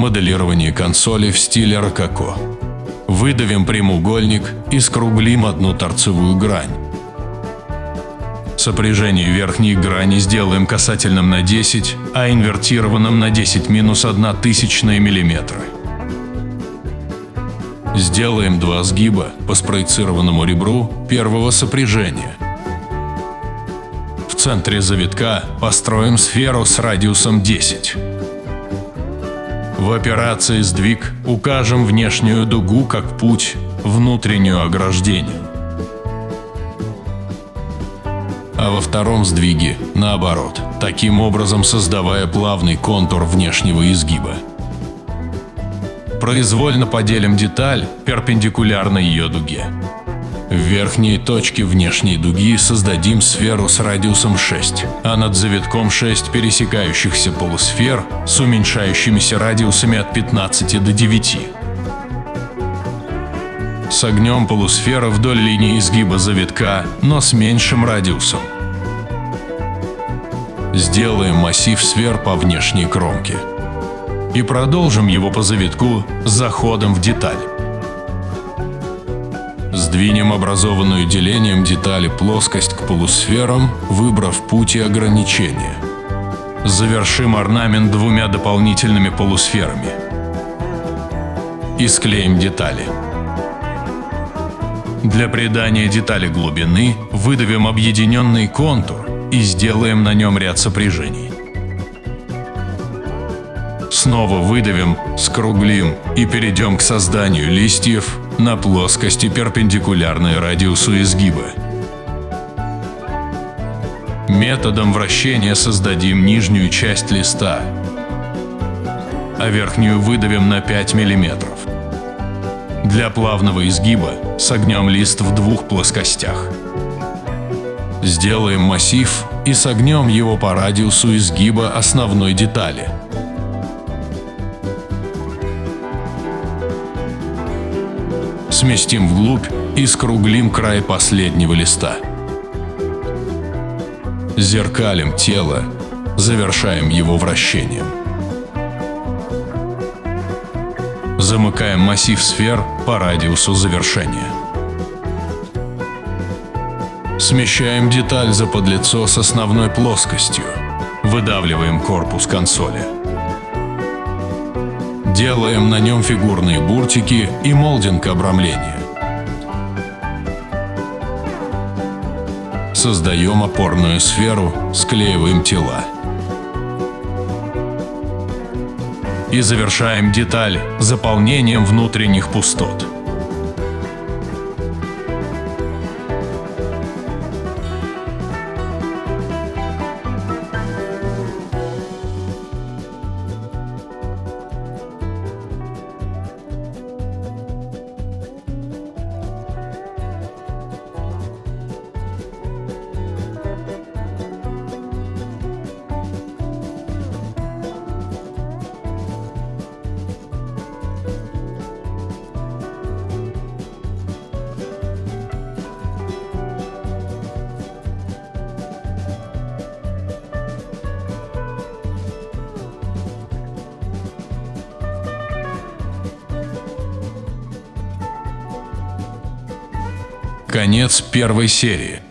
Моделирование консоли в стиле рококо. Выдавим прямоугольник и скруглим одну торцевую грань. Сопряжение верхней грани сделаем касательным на 10, а инвертированным на 10 минус 1 тысячная миллиметра. Сделаем два сгиба по спроецированному ребру первого сопряжения. В центре завитка построим сферу с радиусом 10. В операции «Сдвиг» укажем внешнюю дугу как путь, внутреннюю ограждение а во втором сдвиге наоборот, таким образом создавая плавный контур внешнего изгиба. Произвольно поделим деталь перпендикулярно ее дуге. В верхней точке внешней дуги создадим сферу с радиусом 6, а над завитком 6 пересекающихся полусфер с уменьшающимися радиусами от 15 до 9. Согнем полусфера вдоль линии изгиба завитка, но с меньшим радиусом. Сделаем массив сфер по внешней кромке. И продолжим его по завитку с заходом в деталь. Сдвинем образованную делением детали плоскость к полусферам, выбрав путь и ограничения. Завершим орнамент двумя дополнительными полусферами. И склеим детали. Для придания детали глубины выдавим объединенный контур и сделаем на нем ряд сопряжений. Снова выдавим, скруглим и перейдем к созданию листьев на плоскости перпендикулярной радиусу изгиба. Методом вращения создадим нижнюю часть листа, а верхнюю выдавим на 5 миллиметров. Для плавного изгиба согнем лист в двух плоскостях. Сделаем массив и согнем его по радиусу изгиба основной детали. Сместим вглубь и скруглим край последнего листа. Зеркалим тело, завершаем его вращением. Замыкаем массив сфер по радиусу завершения. Смещаем деталь за подлицо с основной плоскостью. Выдавливаем корпус консоли. Делаем на нем фигурные буртики и молдинг обрамления. Создаем опорную сферу, склеиваем тела. И завершаем деталь заполнением внутренних пустот. Конец первой серии.